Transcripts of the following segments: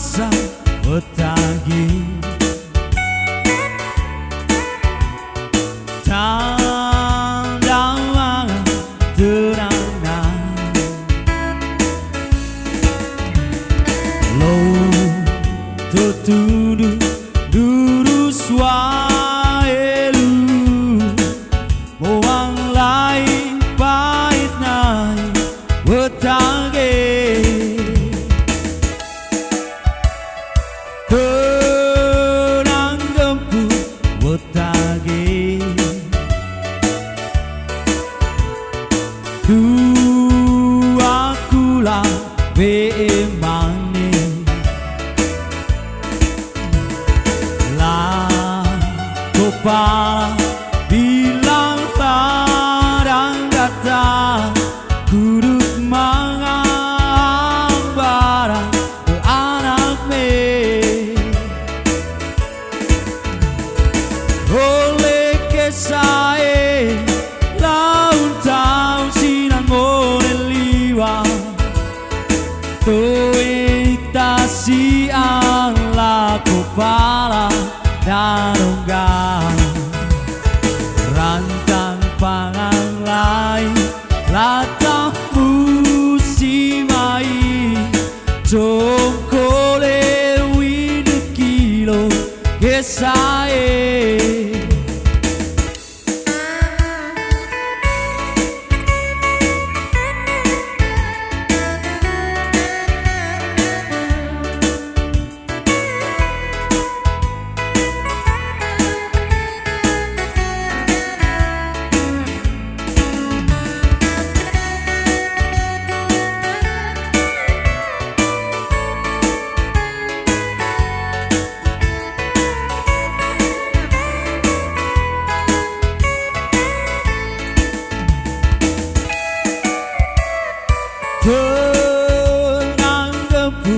rasa petang ini 흔한 건부 못하게 두아쿠라 외망네 라 고파라 esa es. Kesae tenang gempu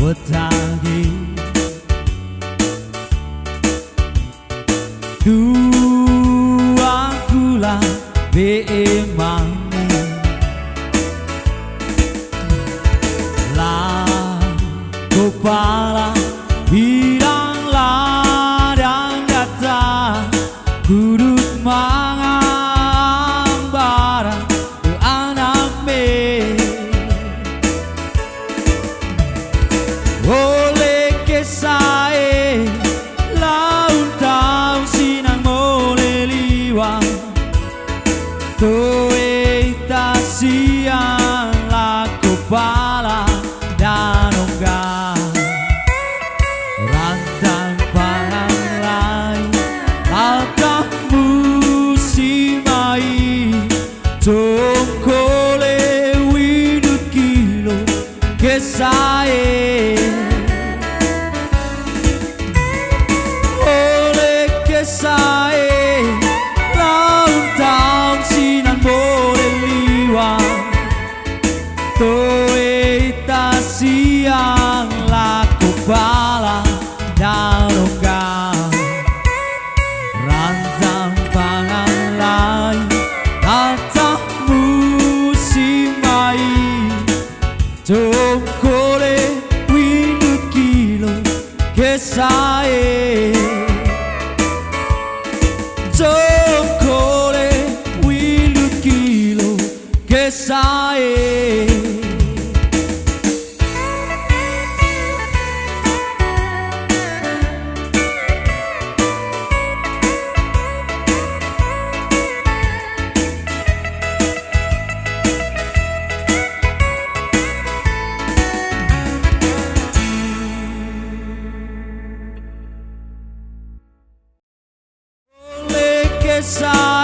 wetangi dua kula be emangi la kepala hirang Messiah. Zoccole quinto chilo che sai? Zoccole quinto chilo che sai? desire.